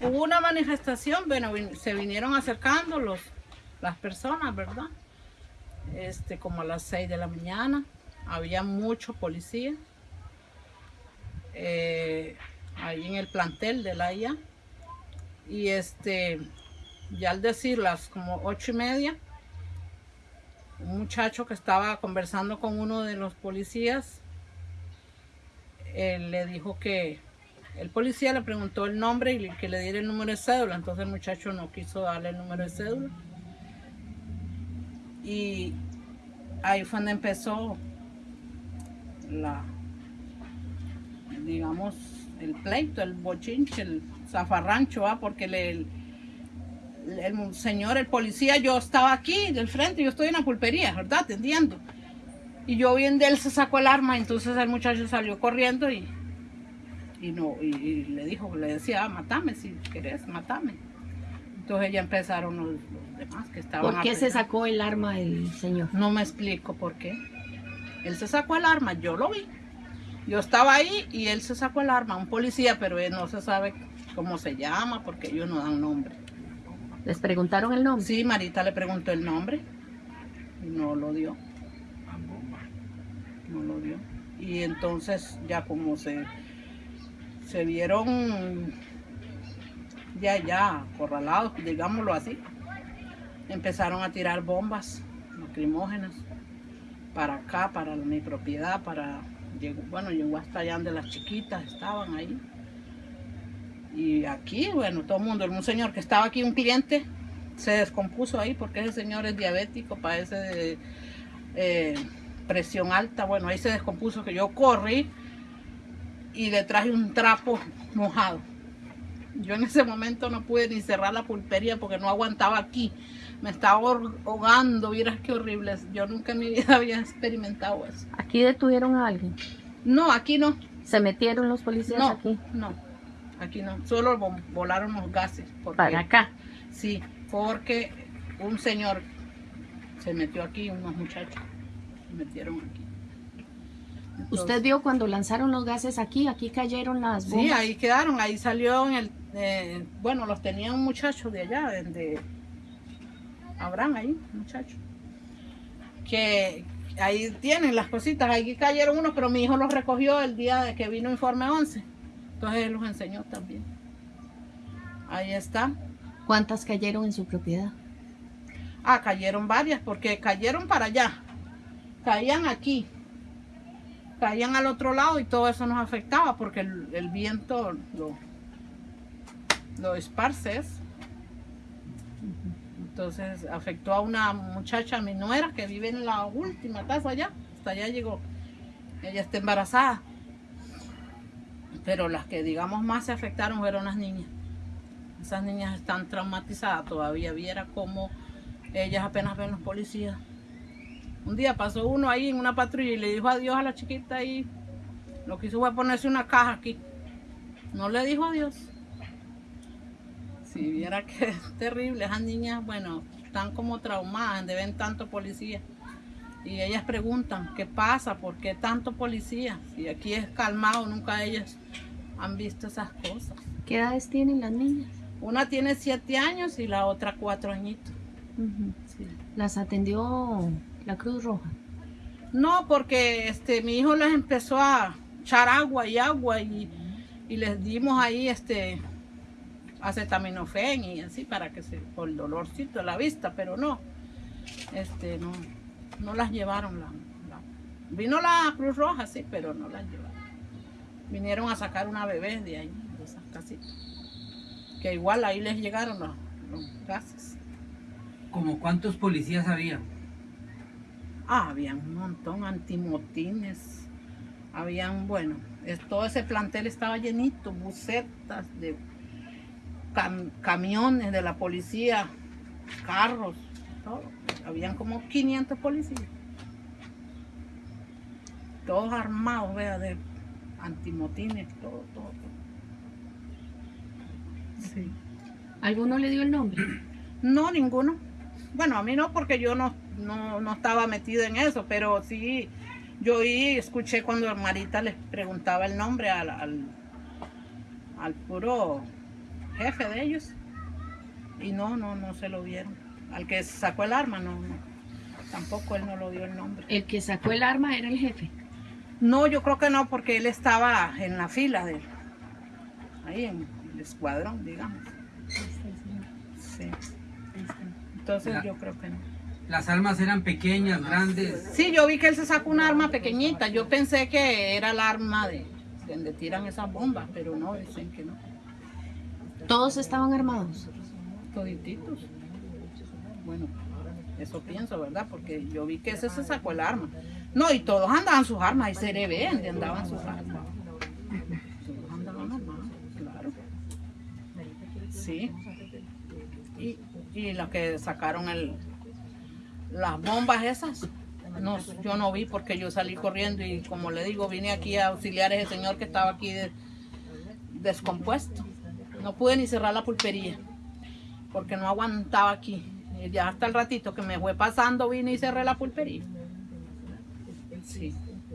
Hubo una manifestación, bueno, se vinieron acercando los, las personas, ¿verdad? Este, como a las 6 de la mañana, había mucho policía. eh, ahí en el plantel de la IA. Y este, ya al decir las como ocho y media, un muchacho que estaba conversando con uno de los policías, él le dijo que el policía le preguntó el nombre y que le diera el número de cédula, entonces el muchacho no quiso darle el número de cédula. Y ahí fue donde empezó la, digamos, el pleito, el bochinche, el zafarrancho, ¿ah? porque el, el señor, el policía, yo estaba aquí del frente, yo estoy en la pulpería, ¿verdad? Atendiendo. Y yo vi de él se sacó el arma, entonces el muchacho salió corriendo y, y no, y, y le dijo, le decía, ah, matame si querés, matame. Entonces ya empezaron los, los demás que estaban. ¿Por qué se sacó el arma el señor? No me explico por qué. Él se sacó el arma, yo lo vi. Yo estaba ahí y él se sacó el arma, un policía, pero él no se sabe cómo se llama porque ellos no dan nombre. ¿Les preguntaron el nombre? Sí, Marita le preguntó el nombre y no lo dio. No lo dio. Y entonces ya como se, se vieron ya, ya, acorralados, digámoslo así, empezaron a tirar bombas lacrimógenas para acá, para mi propiedad, para, bueno, llegó hasta allá donde las chiquitas estaban ahí. Y aquí, bueno, todo el mundo, un señor que estaba aquí, un cliente, se descompuso ahí porque ese señor es diabético, padece de eh, presión alta. Bueno, ahí se descompuso que yo corrí y le traje un trapo mojado. Yo en ese momento no pude ni cerrar la pulpería porque no aguantaba aquí. Me estaba ahogando, vieras qué horrible. Yo nunca en mi vida había experimentado eso. ¿Aquí detuvieron a alguien? No, aquí no. ¿Se metieron los policías No, aquí? no. Aquí no. Solo vo- volaron los gases. Porque, Para acá. Sí, porque un señor se metió aquí, unos muchachos se metieron aquí. Entonces, ¿Usted vio cuando lanzaron los gases aquí? Aquí cayeron las bombas. Sí, ahí quedaron, ahí salió en el, eh, bueno, los tenía un muchacho de allá, de, de Abraham ahí, muchacho, que ahí tienen las cositas, ahí cayeron unos, pero mi hijo los recogió el día de que vino Informe 11, entonces él los enseñó también. Ahí está. ¿Cuántas cayeron en su propiedad? Ah, cayeron varias, porque cayeron para allá, caían aquí, caían al otro lado y todo eso nos afectaba porque el, el viento lo, lo esparce. eso. Entonces afectó a una muchacha, mi nuera, que vive en la última casa allá, hasta allá llegó. Ella está embarazada. Pero las que digamos más se afectaron fueron las niñas. Esas niñas están traumatizadas todavía. Viera cómo ellas apenas ven los policías. Un día pasó uno ahí en una patrulla y le dijo adiós a la chiquita y lo que hizo fue ponerse una caja aquí. No le dijo adiós. Si viera que es terrible, esas niñas, bueno, están como traumadas de ver tanto policía. Y ellas preguntan, ¿qué pasa? ¿Por qué tanto policía? Si aquí es calmado, nunca ellas han visto esas cosas. ¿Qué edades tienen las niñas? Una tiene siete años y la otra cuatro añitos. Sí. ¿Las atendió la Cruz Roja? No, porque este mi hijo les empezó a echar agua y agua y, y les dimos ahí este acetaminofén y así para que se por el dolorcito de la vista, pero no, este no, no las llevaron la, la- vino la Cruz Roja sí, pero no las llevaron. Vinieron a sacar una bebé de ahí, de esas casitas. Que igual ahí les llegaron los, los gases. ¿Como cuántos policías había? Ah, habían un montón, antimotines. Habían, bueno, es- todo ese plantel estaba llenito, bucetas de cam- camiones de la policía, carros, todo. Habían como 500 policías. Todos armados, vea, de antimotines, todo, todo. todo. Sí. ¿Alguno le dio el nombre? No, ninguno. Bueno, a mí no, porque yo no, no, no estaba metida en eso, pero sí, yo oí, escuché cuando Marita les preguntaba el nombre al, al, al puro jefe de ellos. Y no, no, no se lo dieron. Al que sacó el arma, no, no. Tampoco él no lo dio el nombre. El que sacó el arma era el jefe. No, yo creo que no, porque él estaba en la fila de él. Ahí en el escuadrón, digamos. Sí. Entonces yo creo que no. Las armas eran pequeñas, grandes. Sí, yo vi que él se sacó un arma pequeñita. Yo pensé que era el arma de donde tiran esas bombas, pero no, dicen que no. Todos estaban armados. Todititos. Bueno, eso pienso, ¿verdad? Porque yo vi que ese se sacó el arma. No, y todos andaban sus armas, y se le ve donde andaban sus armas. Todos andaban armados, claro. Sí. Y, y los que sacaron el, las bombas esas, no, yo no vi porque yo salí corriendo y como le digo, vine aquí a auxiliar a ese señor que estaba aquí de- descompuesto. No pude ni cerrar la pulpería porque no aguantaba aquí. Y ya hasta el ratito que me fue pasando vine y cerré la pulpería. Sí.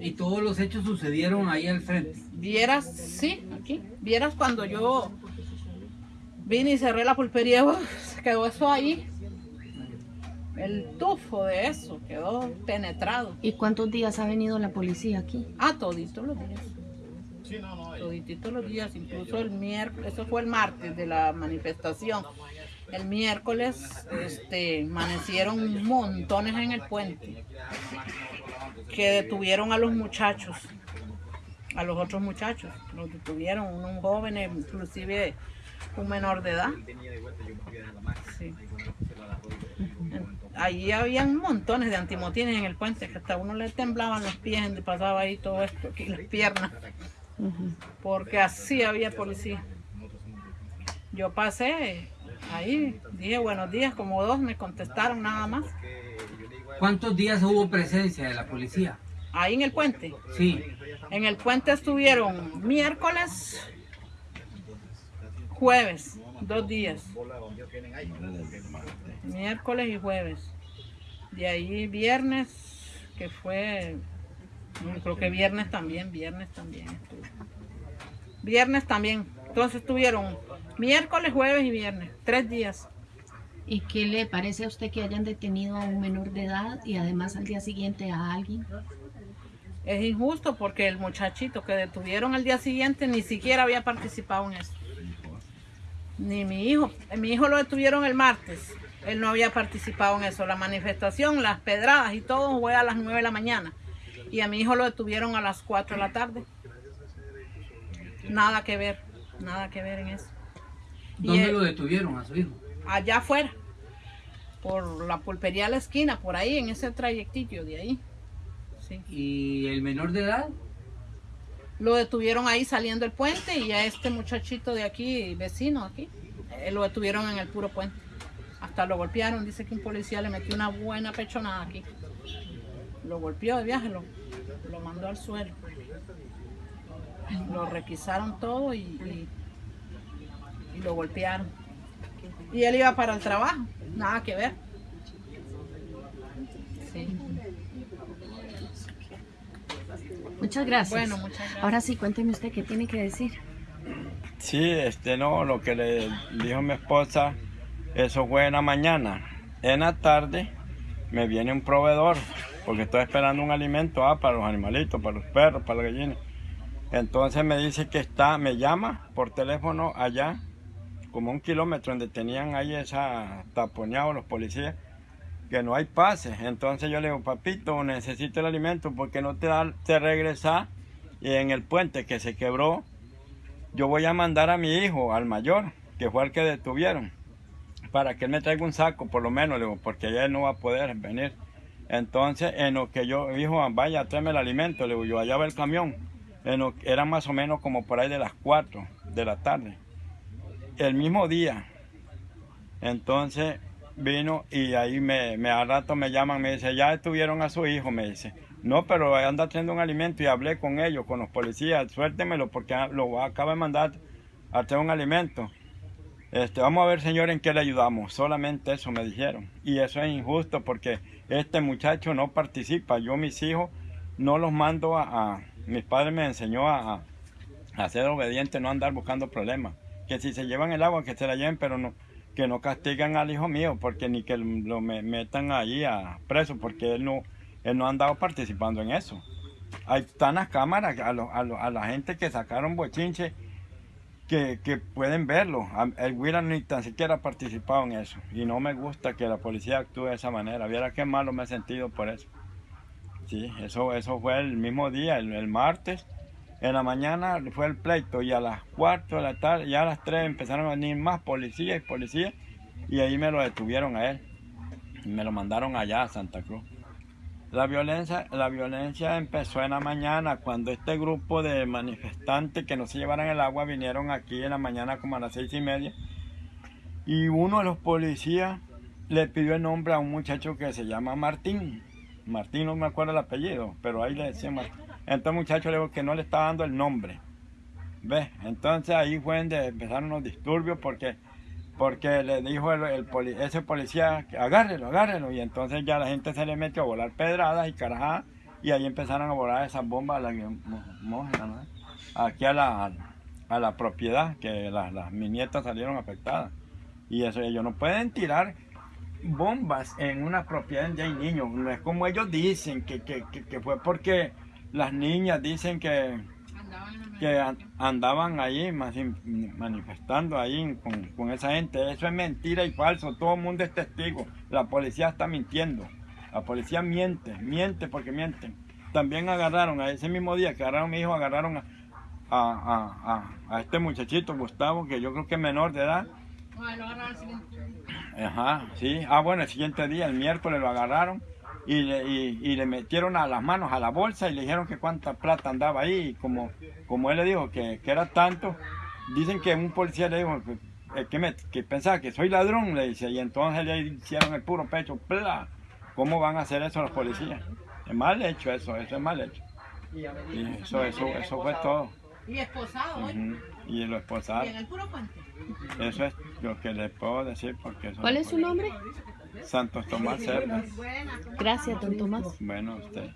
Y todos los hechos sucedieron ahí al frente. Vieras, sí, aquí. Vieras cuando yo vine y cerré la pulpería, se quedó eso ahí. El tufo de eso quedó penetrado. ¿Y cuántos días ha venido la policía aquí? Ah, toditos los días. Todititos los días, incluso el miércoles, eso fue el martes de la manifestación. El miércoles este, amanecieron montones en el puente que detuvieron a los muchachos, a los otros muchachos. Los detuvieron, unos jóvenes, inclusive un menor de edad. Sí. Allí habían montones de antimotines en el puente, que hasta uno le temblaban los pies donde pasaba ahí todo esto, aquí las piernas, porque así había policía. Yo pasé ahí, dije buenos días, como dos me contestaron nada más. ¿Cuántos días hubo presencia de la policía? Ahí en el puente. Sí. En el puente estuvieron miércoles, jueves, dos días. Miércoles y jueves. De ahí viernes, que fue, no, creo que viernes también, viernes también. Viernes también. Entonces estuvieron miércoles, jueves y viernes, tres días. ¿Y qué le parece a usted que hayan detenido a un menor de edad y además al día siguiente a alguien? Es injusto porque el muchachito que detuvieron al día siguiente ni siquiera había participado en eso. Ni mi hijo. Mi hijo lo detuvieron el martes. Él no había participado en eso. La manifestación, las pedradas y todo fue a las 9 de la mañana. Y a mi hijo lo detuvieron a las 4 de la tarde. Nada que ver, nada que ver en eso. ¿Dónde él- lo detuvieron a su hijo? allá afuera, por la pulpería a la esquina, por ahí, en ese trayectillo de ahí. Sí. ¿Y el menor de edad? Lo detuvieron ahí saliendo el puente y a este muchachito de aquí, vecino aquí, eh, lo detuvieron en el puro puente. Hasta lo golpearon, dice que un policía le metió una buena pechonada aquí. Lo golpeó de viaje, lo, mandó al suelo. Lo requisaron todo y, y- y lo golpearon. Y él iba para el trabajo, nada que ver. Sí. Muchas gracias. Bueno, muchas gracias. Ahora sí, cuénteme usted qué tiene que decir. Sí, este no, lo que le dijo mi esposa, eso fue en la mañana. En la tarde me viene un proveedor, porque estoy esperando un alimento ah, para los animalitos, para los perros, para las gallinas. Entonces me dice que está, me llama por teléfono allá, como un kilómetro donde tenían ahí esa taponeado los policías, que no hay pases. Entonces yo le digo, papito, necesito el alimento porque no te da, te regresa y en el puente que se quebró, yo voy a mandar a mi hijo, al mayor, que fue el que detuvieron, para que él me traiga un saco, por lo menos, le digo, porque ya él no va a poder venir. Entonces, en lo que yo, dijo, vaya, tráeme el alimento, le digo, yo allá va el camión. Era más o menos como por ahí de las 4 de la tarde. El mismo día. Entonces vino y ahí me, me al rato me llaman, me dice, ya detuvieron a su hijo, me dice. No, pero anda trayendo un alimento y hablé con ellos, con los policías, suéltemelo porque ah, lo acaba de mandar a traer un alimento. Este, vamos a ver, señor, en qué le ayudamos. Solamente eso me dijeron. Y eso es injusto porque este muchacho no participa. Yo, mis hijos, no los mando a... mis padres me enseñó a, a- ser obediente, no andar buscando problemas. Que si se llevan el agua, que se la lleven, pero no, que no castigan al hijo mío, porque ni que lo me- metan ahí a preso, porque él no, él no ha andado participando en eso. Ahí están las cámaras a, lo- a lo- a la gente que sacaron bochinche que, que pueden verlo. El Huila ni tan siquiera ha participado en eso. Y no me gusta que la policía actúe de esa manera. Viera qué malo me he sentido por eso. Sí, eso, eso fue el mismo día, el martes. En la mañana fue el pleito y a las 4 de la tarde, ya a las 3 empezaron a venir más policías y policías y ahí me lo detuvieron a él. Me lo mandaron allá a Santa Cruz. La violencia, la violencia empezó en la mañana cuando este grupo de manifestantes que no se llevaran el agua vinieron aquí en la mañana como a las seis y media y uno de los policías le pidió el nombre a un muchacho que se llama Martín. Martín no me acuerdo el apellido, pero ahí le decía Martín. Entonces muchacho le dijo que no le estaba dando el nombre. ¿Ves? Entonces ahí fue donde empezaron los disturbios porque porque le dijo el, ese policía agárrelo, agárrelo, y entonces ya la gente se le metió a volar pedradas y carajadas, y ahí empezaron a volar esas bombas ¿no? aquí a la, a la propiedad, que las, las, mis salieron afectadas. Y eso ellos no pueden tirar bombas en una propiedad donde hay niños, no es como ellos dicen, que, que, que fue porque las niñas dicen que que an- andaban in- manifestando ahí con, con esa gente. Eso es mentira y falso. Todo el mundo es testigo. La policía está mintiendo. La policía miente, miente porque mienten. También agarraron, a ese mismo día que agarraron a mi hijo, agarraron a, a, a- a- a este muchachito, Gustavo, que yo creo que es menor de edad. Ajá, sí. Ah, bueno, el siguiente día, el miércoles, lo agarraron y le, y, y le metieron a las manos a la bolsa y le dijeron que cuánta plata andaba ahí. Y como, como él le dijo que, que era tanto, dicen que un policía le dijo que, que, me- que pensaba que soy ladrón, le dice, y entonces le hicieron el puro pecho. ¡pla! ¿Cómo van a hacer eso los policías? Es mal hecho eso, eso es mal hecho. Y eso, eso, eso fue todo. Y esposado, ¿eh? Y lo esposaron. Y en el puro puente. Eso es lo que les puedo decir porque eso ¿Cuál es su nombre? Santos Tomás Cerdas. Gracias, don Tomás. Bueno, usted.